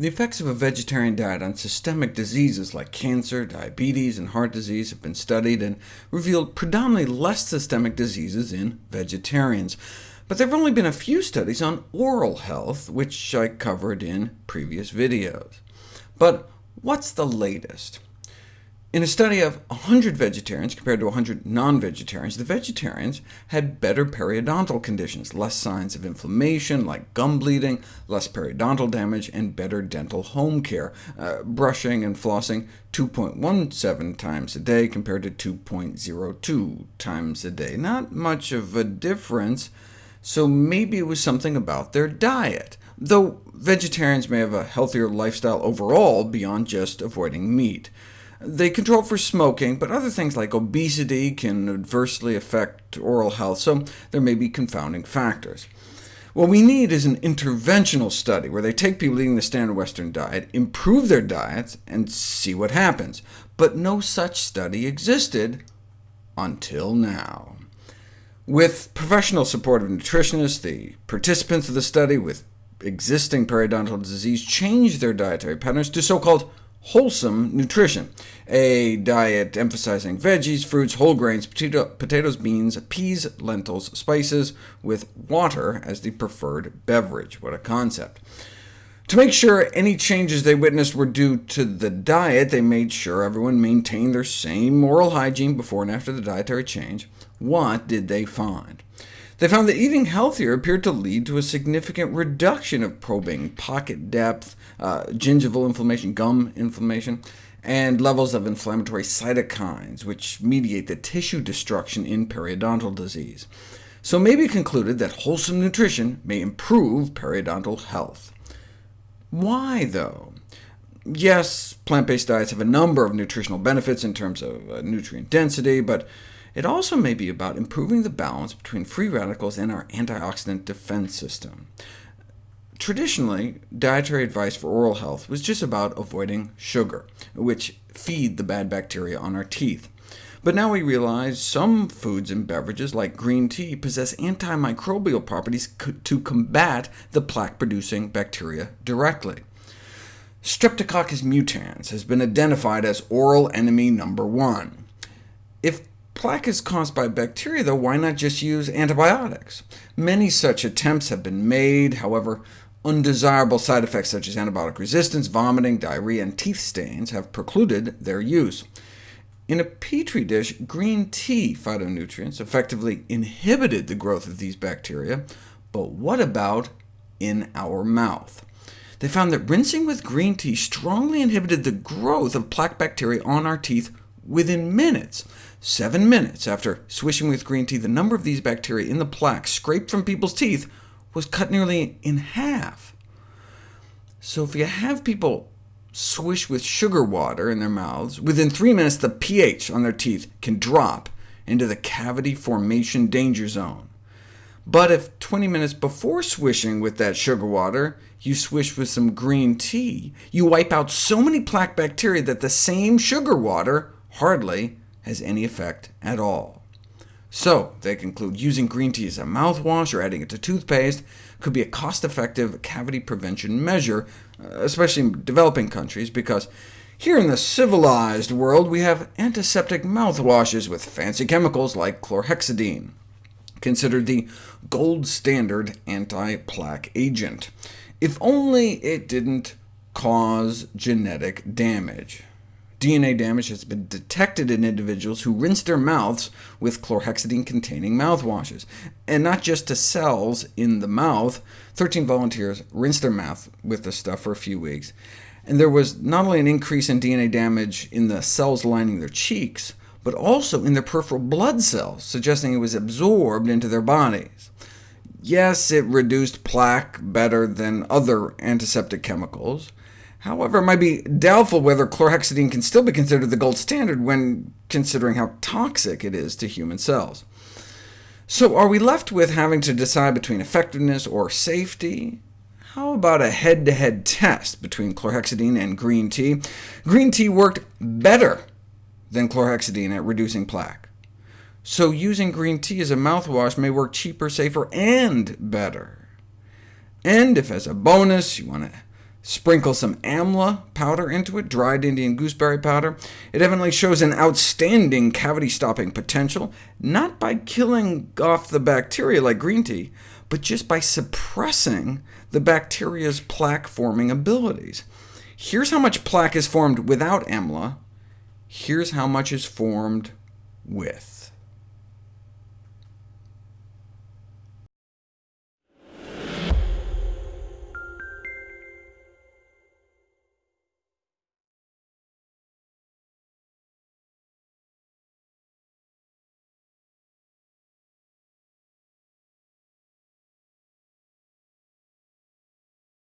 The effects of a vegetarian diet on systemic diseases like cancer, diabetes, and heart disease have been studied and revealed predominantly less systemic diseases in vegetarians. But there have only been a few studies on oral health, which I covered in previous videos. But what's the latest? In a study of 100 vegetarians compared to 100 non-vegetarians, the vegetarians had better periodontal conditions, less signs of inflammation like gum bleeding, less periodontal damage, and better dental home care, uh, brushing and flossing 2.17 times a day compared to 2.02 times a day. Not much of a difference, so maybe it was something about their diet, though vegetarians may have a healthier lifestyle overall beyond just avoiding meat. They control for smoking, but other things like obesity can adversely affect oral health, so there may be confounding factors. What we need is an interventional study, where they take people eating the standard Western diet, improve their diets, and see what happens. But no such study existed until now. With professional support of nutritionists, the participants of the study with existing periodontal disease changed their dietary patterns to so-called wholesome nutrition, a diet emphasizing veggies, fruits, whole grains, potato, potatoes, beans, peas, lentils, spices, with water as the preferred beverage. What a concept. To make sure any changes they witnessed were due to the diet, they made sure everyone maintained their same oral hygiene before and after the dietary change. What did they find? They found that eating healthier appeared to lead to a significant reduction of probing, pocket depth, uh, gingival inflammation, gum inflammation, and levels of inflammatory cytokines, which mediate the tissue destruction in periodontal disease. So maybe concluded that wholesome nutrition may improve periodontal health. Why, though? Yes, plant-based diets have a number of nutritional benefits in terms of uh, nutrient density, but it also may be about improving the balance between free radicals and our antioxidant defense system. Traditionally, dietary advice for oral health was just about avoiding sugar, which feed the bad bacteria on our teeth. But now we realize some foods and beverages, like green tea, possess antimicrobial properties to combat the plaque-producing bacteria directly. Streptococcus mutans has been identified as oral enemy number one. If plaque is caused by bacteria, though, why not just use antibiotics? Many such attempts have been made, however, undesirable side effects such as antibiotic resistance, vomiting, diarrhea, and teeth stains have precluded their use. In a petri dish, green tea phytonutrients effectively inhibited the growth of these bacteria, but what about in our mouth? They found that rinsing with green tea strongly inhibited the growth of plaque bacteria on our teeth within minutes. Seven minutes after swishing with green tea, the number of these bacteria in the plaque scraped from people's teeth was cut nearly in half. So if you have people swish with sugar water in their mouths, within three minutes the pH on their teeth can drop into the cavity formation danger zone. But if 20 minutes before swishing with that sugar water, you swish with some green tea, you wipe out so many plaque bacteria that the same sugar water hardly has any effect at all. So, they conclude using green tea as a mouthwash or adding it to toothpaste could be a cost-effective cavity prevention measure, uh, especially in developing countries, because here in the civilized world we have antiseptic mouthwashes with fancy chemicals like chlorhexidine, considered the gold standard anti-plaque agent, if only it didn't cause genetic damage. DNA damage has been detected in individuals who rinse their mouths with chlorhexidine-containing mouthwashes, and not just to cells in the mouth. 13 volunteers rinsed their mouth with the stuff for a few weeks, and there was not only an increase in DNA damage in the cells lining their cheeks, but also in their peripheral blood cells, suggesting it was absorbed into their bodies. Yes, it reduced plaque better than other antiseptic chemicals, However, it might be doubtful whether chlorhexidine can still be considered the gold standard when considering how toxic it is to human cells. So are we left with having to decide between effectiveness or safety? How about a head-to-head -head test between chlorhexidine and green tea? Green tea worked better than chlorhexidine at reducing plaque. So using green tea as a mouthwash may work cheaper, safer, and better. And if as a bonus you want to Sprinkle some amla powder into it, dried Indian gooseberry powder. It evidently shows an outstanding cavity-stopping potential, not by killing off the bacteria like green tea, but just by suppressing the bacteria's plaque-forming abilities. Here's how much plaque is formed without amla. Here's how much is formed with.